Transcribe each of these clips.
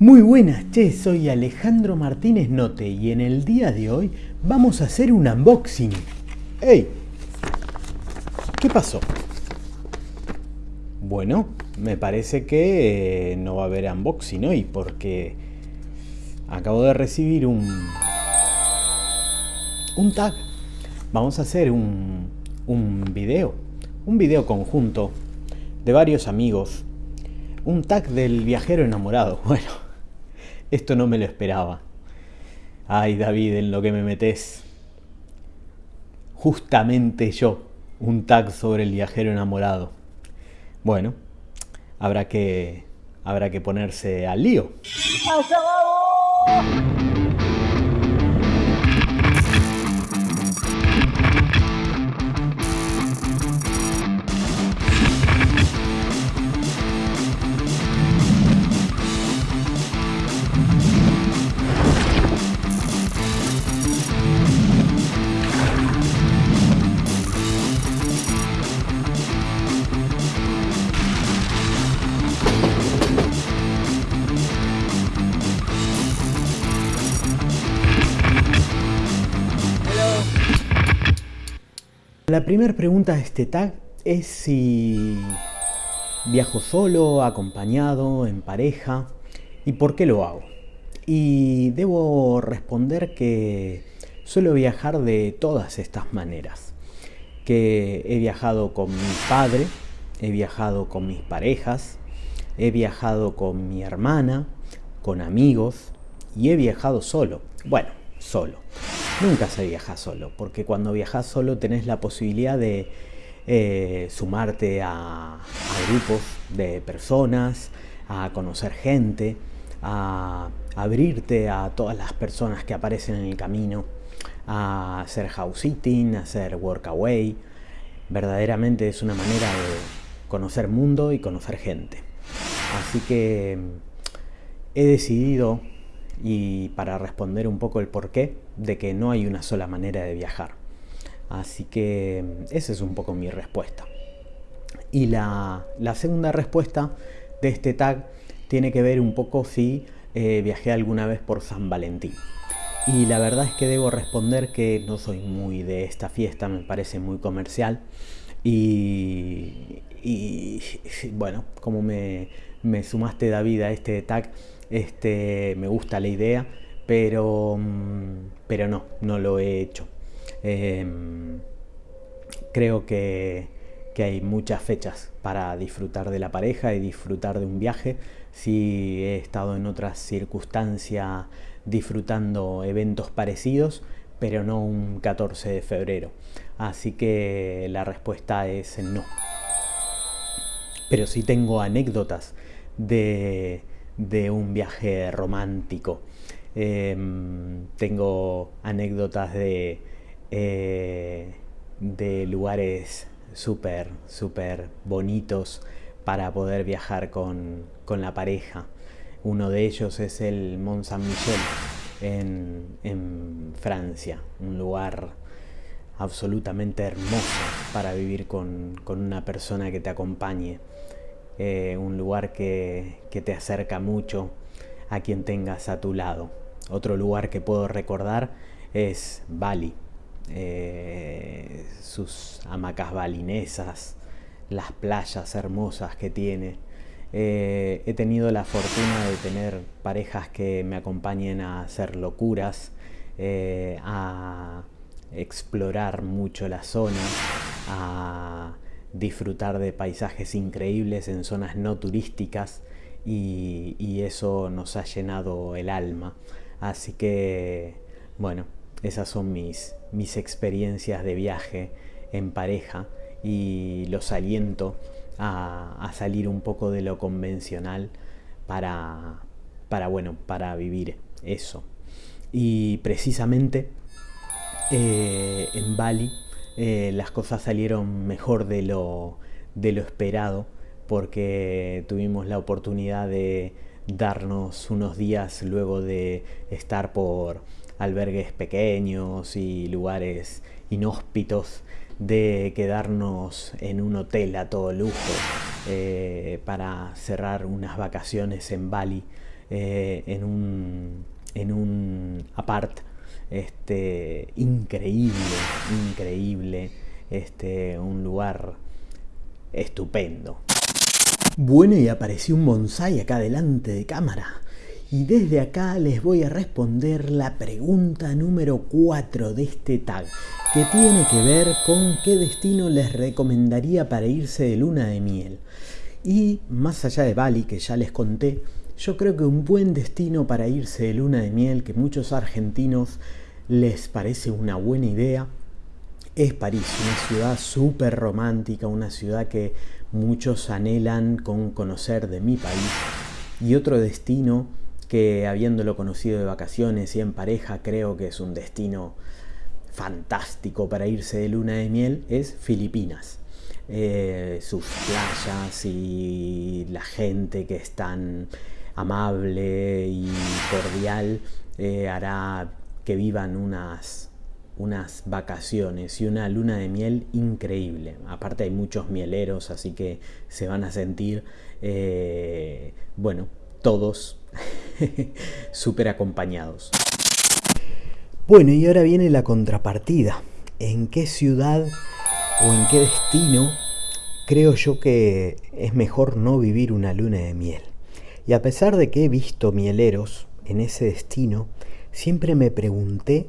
Muy buenas, che, soy Alejandro Martínez Note y en el día de hoy vamos a hacer un unboxing. ¡Ey! ¿Qué pasó? Bueno, me parece que eh, no va a haber unboxing hoy porque acabo de recibir un, un tag. Vamos a hacer un, un video, un video conjunto de varios amigos. Un tag del viajero enamorado. Bueno, esto no me lo esperaba. Ay, David, en lo que me metes. Justamente yo, un tag sobre el viajero enamorado. Bueno, habrá que, habrá que ponerse al lío. La primera pregunta de este tag es si viajo solo, acompañado, en pareja y por qué lo hago. Y debo responder que suelo viajar de todas estas maneras. Que he viajado con mi padre, he viajado con mis parejas, he viajado con mi hermana, con amigos y he viajado solo. Bueno, solo. Nunca se viaja solo, porque cuando viajas solo tenés la posibilidad de eh, sumarte a, grupos de personas, a conocer gente, a abrirte a todas las personas que aparecen en el camino, a hacer house sitting, a hacer workaway. Verdaderamente es una manera de conocer mundo y conocer gente. Así que he decidido y para responder un poco el porqué de que no hay una sola manera de viajar. Así que esa es un poco mi respuesta. Y la, segunda respuesta de este tag tiene que ver un poco si eh, viajé alguna vez por San Valentín. Y la verdad es que debo responder que no soy muy de esta fiesta, me parece muy comercial. Y, bueno, como me, me sumaste David a este tag, este, me gusta la idea, pero, mm, pero no, no lo he hecho. Em, creo que, hay muchas fechas para disfrutar de la pareja y disfrutar de un viaje. Si he estado en otras circunstancias disfrutando eventos parecidos, pero no un 14 de febrero. Así que la respuesta es no. Pero sí tengo anécdotas de de un viaje romántico. Em, tengo anécdotas de, eh, de lugares súper, súper bonitos para poder viajar con, la pareja. Uno de ellos es el Mont Saint-Michel en, en, Francia, un lugar absolutamente hermoso para vivir con, con una persona que te acompañe. Eh, un lugar que, te acerca mucho a quien tengas a tu lado. Otro lugar que puedo recordar es Bali, eh, sus hamacas balinesas, las playas hermosas que tiene. Eh, he tenido la fortuna de tener parejas que me acompañen a hacer locuras, a explorar mucho la zona, a disfrutar de paisajes increíbles en zonas no turísticas y, eso nos ha llenado el alma. Así que, bueno, esas son mis, mis experiencias de viaje en pareja y los aliento a, salir un poco de lo convencional para, para, bueno, para vivir eso. Y precisamente eh, en Bali eh, las cosas salieron mejor de lo, de lo esperado porque tuvimos la oportunidad de darnos unos días luego de estar por albergues pequeños y lugares inhóspitos de quedarnos en un hotel a todo lujo eh, para cerrar unas vacaciones en Bali eh, en, un, en un apart este, increíble, increíble, este, un lugar estupendo. Bueno, y apareció un bonsai acá delante de cámara. Y desde acá les voy a responder la pregunta número 4 de este tag, que tiene que ver con qué destino les recomendaría para irse de luna de miel. Y más allá de Bali, que ya les conté, yo creo que un buen destino para irse de luna de miel, que muchos argentinos les parece una buena idea, es París, una ciudad súper romántica, una ciudad que muchos anhelan con conocer de mi país. Y otro destino que habiéndolo conocido de vacaciones y en pareja creo que es un destino fantástico para irse de luna de miel es Filipinas. Eh, sus playas y la gente que es tan amable y cordial eh, hará que vivan unas unas vacaciones y una luna de miel increíble. Aparte hay muchos mieleros, así que se van a sentir, eh, bueno, todos súper acompañados. Bueno, y ahora viene la contrapartida. ¿En qué ciudad o en qué destino creo yo que es mejor no vivir una luna de miel? Y a pesar de que he visto mieleros en ese destino, siempre me pregunté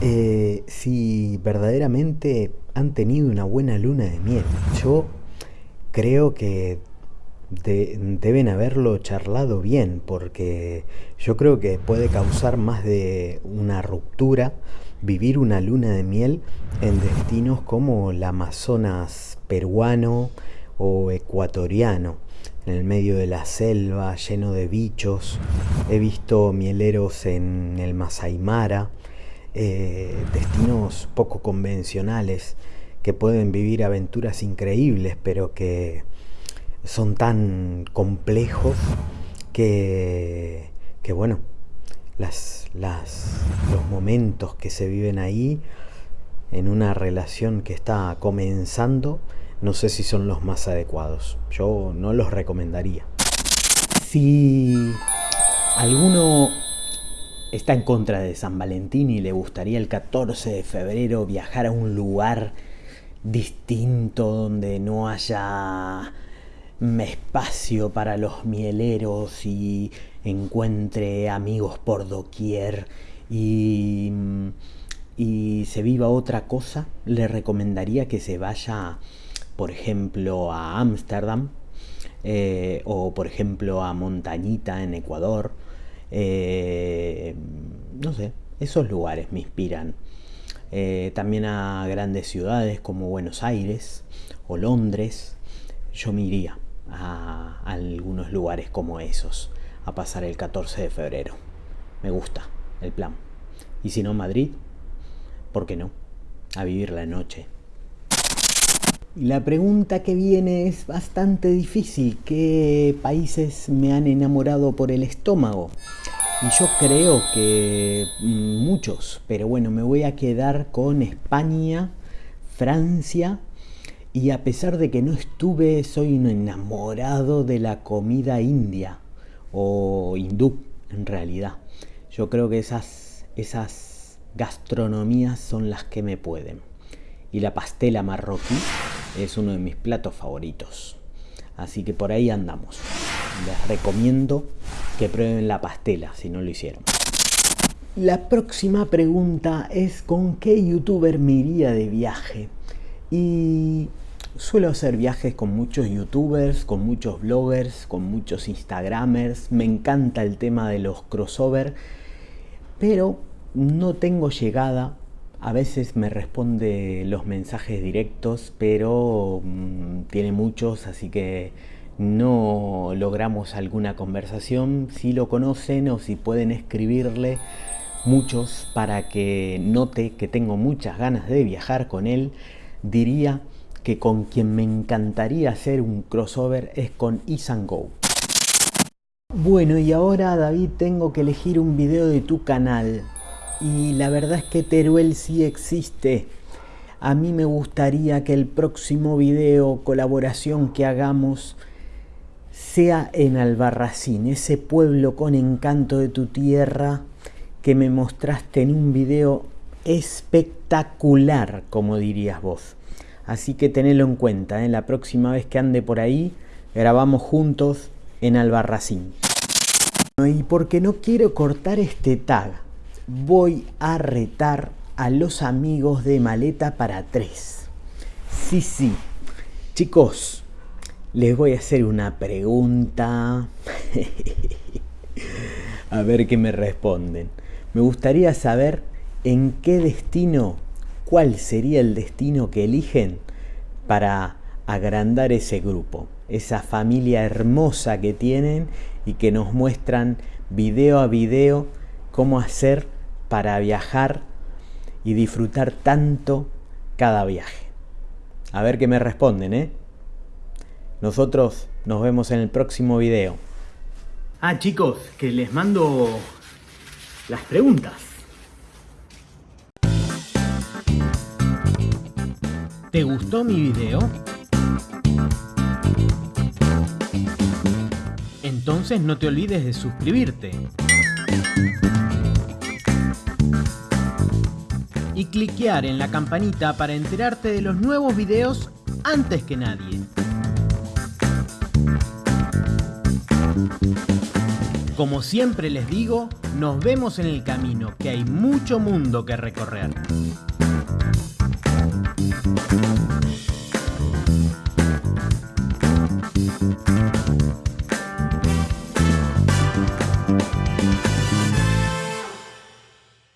eh, si verdaderamente han tenido una buena luna de miel. Yo creo que deben haberlo charlado bien, porque yo creo que puede causar más de una ruptura vivir una luna de miel en destinos como el Amazonas peruano o ecuatoriano, en el medio de la selva, lleno de bichos. He visto mieleros en el Masai Mara, eh, destinos poco convencionales que pueden vivir aventuras increíbles, pero que son tan complejos que, que bueno, las, las, los momentos que se viven ahí en una relación que está comenzando, no sé si son los más adecuados. Yo no los recomendaría. Si alguno está en contra de San Valentín y le gustaría el 14 de febrero viajar a un lugar distinto donde no haya espacio para los mieleros y encuentre amigos por doquier y, y se viva otra cosa, le recomendaría que se vaya, por ejemplo, a Ámsterdam eh, o, por ejemplo, a Montañita en Ecuador eh, no sé, esos lugares me inspiran. Eh, también a grandes ciudades como Buenos Aires o Londres. Yo me iría a, algunos lugares como esos a pasar el 14 de febrero. Me gusta el plan. Y si no Madrid, ¿por qué no? A vivir la noche. La pregunta que viene es bastante difícil. ¿Qué países me han enamorado por el estómago? Y yo creo que mm, muchos, pero bueno, me voy a quedar con España, Francia y a pesar de que no estuve, soy un enamorado de la comida india o hindú en realidad. Yo creo que esas, esas gastronomías son las que me pueden. Y la pastela marroquí es uno de mis platos favoritos. Así que por ahí andamos. Les recomiendo que prueben la pastela si no lo hicieron. La próxima pregunta es con qué youtuber me iría de viaje. Y suelo hacer viajes con muchos youtubers, con muchos bloggers, con muchos instagramers. Me encanta el tema de los crossover, pero no tengo llegada a veces me responde los mensajes directos, pero mm, tiene muchos, así que no logramos alguna conversación. Si lo conocen o si pueden escribirle muchos para que note que tengo muchas ganas de viajar con él, diría que con quien me encantaría hacer un crossover es con Isan Go. Bueno, y ahora David tengo que elegir un video de tu canal y la verdad es que Teruel sí existe. A mí me gustaría que el próximo video, colaboración que hagamos, sea en Albarracín, ese pueblo con encanto de tu tierra que me mostraste en un video espectacular, como dirías vos. Así que tenelo en cuenta, ¿eh? la próxima vez que ande por ahí, grabamos juntos en Albarracín. Y porque no quiero cortar este tag, voy a retar a los amigos de Maleta para tres. Sí, sí. Chicos, les voy a hacer una pregunta. a ver qué me responden. Me gustaría saber en qué destino, cuál sería el destino que eligen para agrandar ese grupo, esa familia hermosa que tienen y que nos muestran video a video cómo hacer para viajar y disfrutar tanto cada viaje. A ver qué me responden, ¿eh? Nosotros nos vemos en el próximo video. Ah, chicos, que les mando las preguntas. ¿Te gustó mi video? Entonces no te olvides de suscribirte. Y cliquear en la campanita para enterarte de los nuevos videos antes que nadie. Como siempre les digo, nos vemos en el camino, que hay mucho mundo que recorrer.